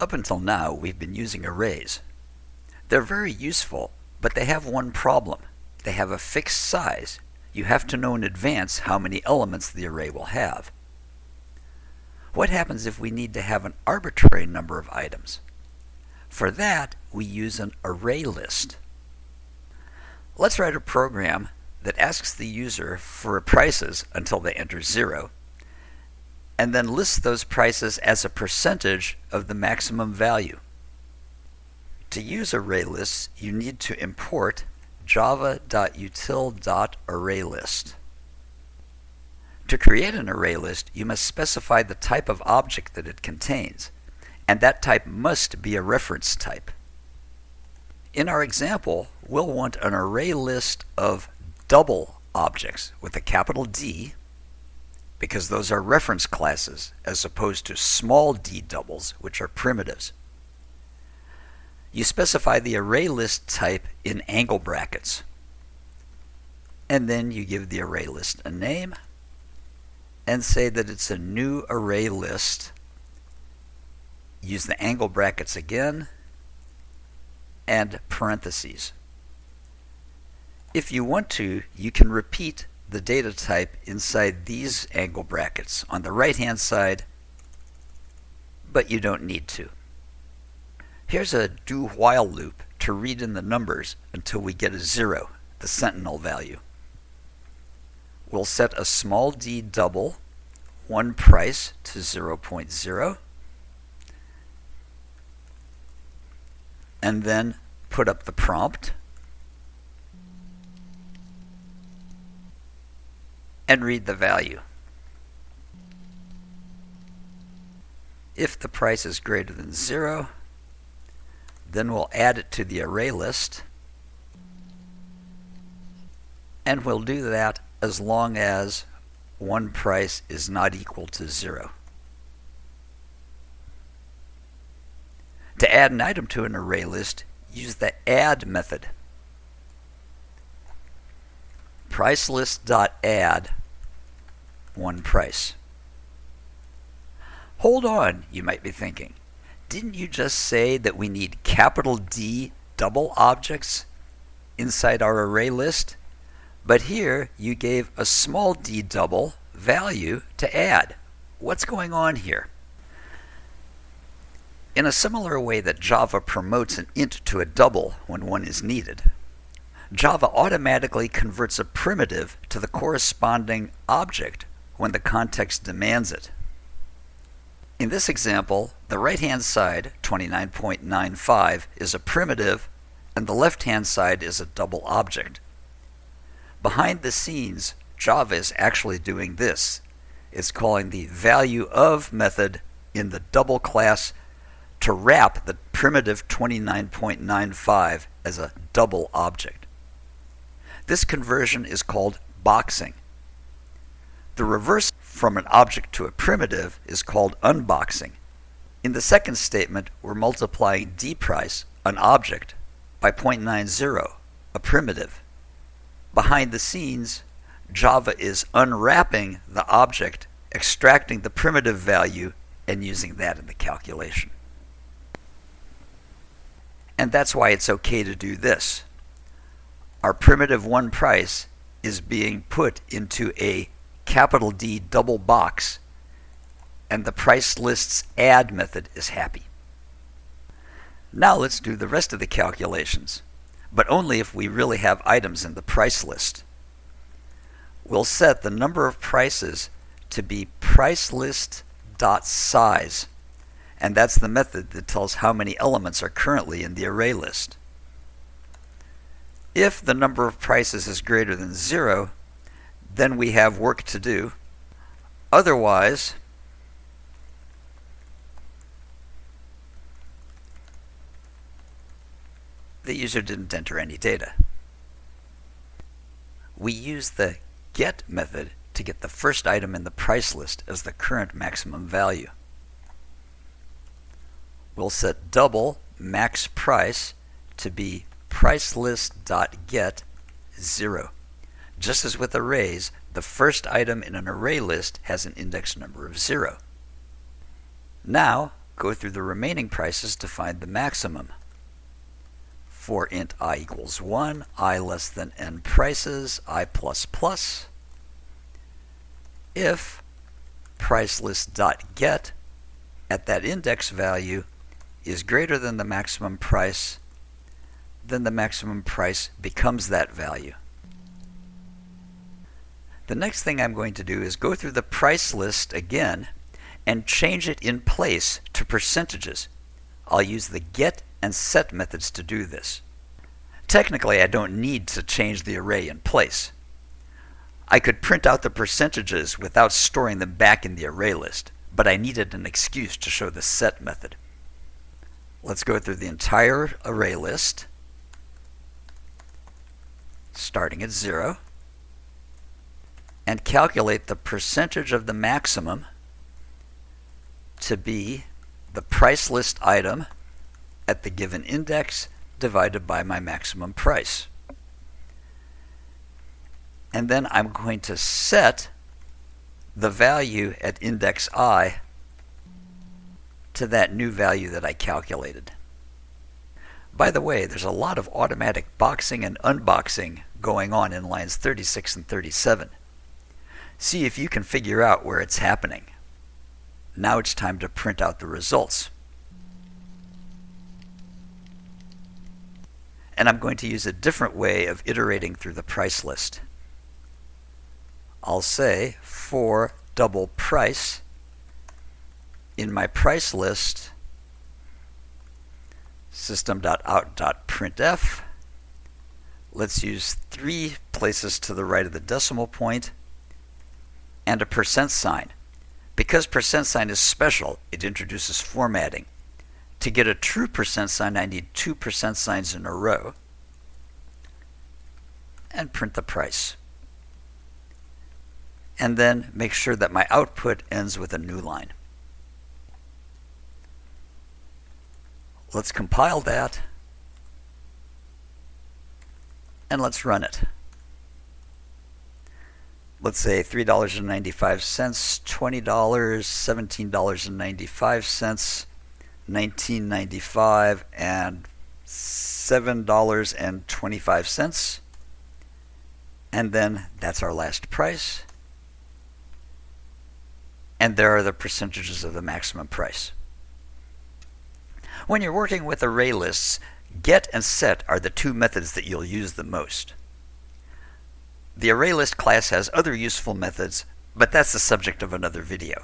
Up until now, we've been using arrays. They're very useful, but they have one problem. They have a fixed size. You have to know in advance how many elements the array will have. What happens if we need to have an arbitrary number of items? For that, we use an array list. Let's write a program that asks the user for prices until they enter zero, and then list those prices as a percentage of the maximum value. To use array lists, you need to import java.util.arraylist. To create an array list, you must specify the type of object that it contains, and that type must be a reference type. In our example, we'll want an array list of double objects with a capital D because those are reference classes as opposed to small d doubles which are primitives. You specify the array list type in angle brackets and then you give the array list a name and say that it's a new array list. Use the angle brackets again and parentheses. If you want to, you can repeat the data type inside these angle brackets on the right hand side, but you don't need to. Here's a do while loop to read in the numbers until we get a zero, the sentinel value. We'll set a small d double, one price to 0.0, and then put up the prompt and read the value. If the price is greater than 0, then we'll add it to the array list. And we'll do that as long as one price is not equal to 0. To add an item to an array list, use the add method. PriceList.add one price. Hold on, you might be thinking. Didn't you just say that we need capital D double objects inside our array list? But here you gave a small d double value to add. What's going on here? In a similar way that Java promotes an int to a double when one is needed, Java automatically converts a primitive to the corresponding object when the context demands it. In this example, the right-hand side, 29.95, is a primitive, and the left-hand side is a double object. Behind the scenes, Java is actually doing this. It's calling the value of method in the double class to wrap the primitive 29.95 as a double object. This conversion is called boxing. The reverse from an object to a primitive is called unboxing. In the second statement, we're multiplying dprice, an object, by 0.90, a primitive. Behind the scenes, Java is unwrapping the object, extracting the primitive value, and using that in the calculation. And that's why it's okay to do this. Our primitive one price is being put into a capital D double box, and the price list's add method is happy. Now let's do the rest of the calculations, but only if we really have items in the price list. We'll set the number of prices to be pricelist.size and that's the method that tells how many elements are currently in the array list. If the number of prices is greater than zero, then we have work to do. Otherwise, the user didn't enter any data. We use the get method to get the first item in the price list as the current maximum value we'll set double max price to be price pricelist.get 0. Just as with arrays, the first item in an array list has an index number of 0. Now, go through the remaining prices to find the maximum. For int i equals 1, i less than n prices, i plus plus, if price list dot get at that index value is greater than the maximum price, then the maximum price becomes that value. The next thing I'm going to do is go through the price list again and change it in place to percentages. I'll use the get and set methods to do this. Technically, I don't need to change the array in place. I could print out the percentages without storing them back in the array list, but I needed an excuse to show the set method. Let's go through the entire array list, starting at 0, and calculate the percentage of the maximum to be the price list item at the given index divided by my maximum price. And then I'm going to set the value at index i to that new value that I calculated. By the way, there's a lot of automatic boxing and unboxing going on in lines 36 and 37. See if you can figure out where it's happening. Now it's time to print out the results. And I'm going to use a different way of iterating through the price list. I'll say for double price in my price list system.out.printf let's use three places to the right of the decimal point and a percent sign. Because percent sign is special, it introduces formatting. To get a true percent sign, I need two percent signs in a row and print the price and then make sure that my output ends with a new line. Let's compile that and let's run it. Let's say $3.95, $20, $17.95, $19.95, and $7.25. And then that's our last price and there are the percentages of the maximum price. When you're working with array lists, get and set are the two methods that you'll use the most. The ArrayList class has other useful methods, but that's the subject of another video.